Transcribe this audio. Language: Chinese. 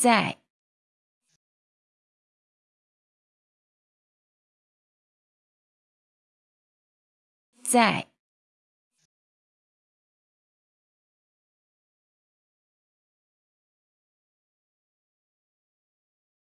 在。在。